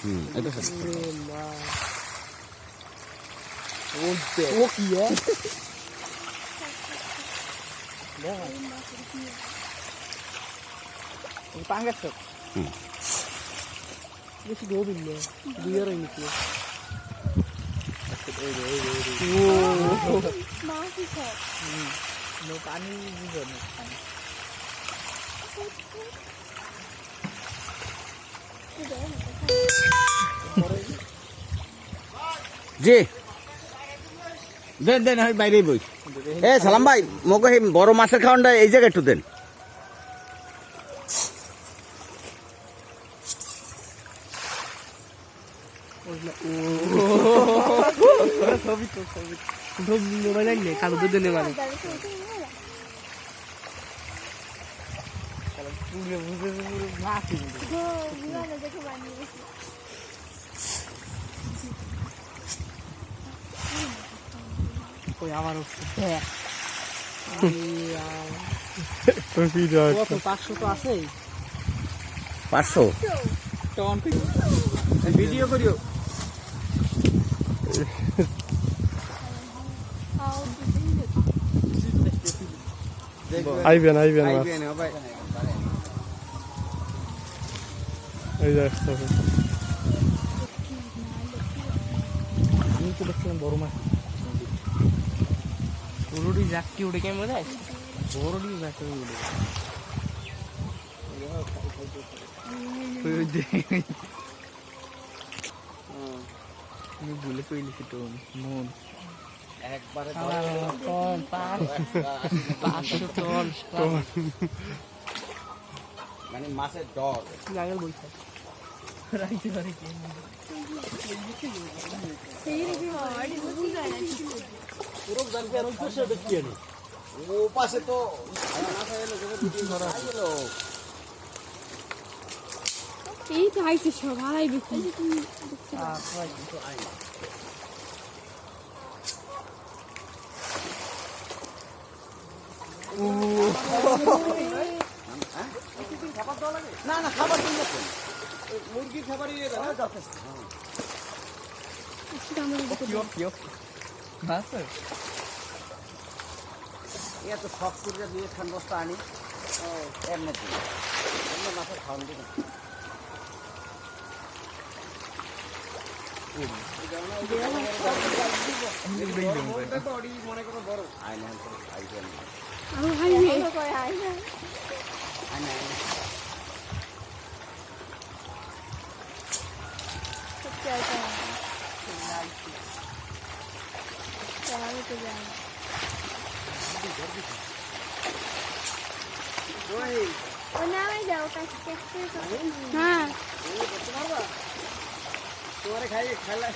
Hmm, itu ya. Ini pangkat dok. Hmm. Ini Masih. Hmm. জি দেন দেন আমি বাইরেই বই এ সালাম ভাই মোকে সেই বড় মাছের খাওয়ানটা এই জায়গায় একটু দেন ছবি তো ছবি মানে পুরে বুঝে বুঝে মাছি কই আমার দেখ পাঁচশো তো আছে পাঁচশো ভিডিও করিও আইবেন আইবেন মাছ এই আসতেছে আমি তো দেখছিলাম বড় মাছ বড়ডি যাকটি উঠে কেমন বোঝায় বড়ডি যাকটি উঠে আমি ভুলে কইলিছি তো মন একবারে পাঁচশো টন মানে মাছের ডর গাগল বইছে। রাইতে পারে কি ও পাশে তো এই তো আইছে সবাই বেশি। না না খাবার দিন মুরগির খাবারই যথেষ্ট। এত শখ করে দিয়ে খান বস্তা আনি এমনিতে এমনি মাছের খাওয়ান দিন। আয়না আইবেন আরও হাইবে আয়না আয়না হ্যাঁ তোমারে খাই খেলা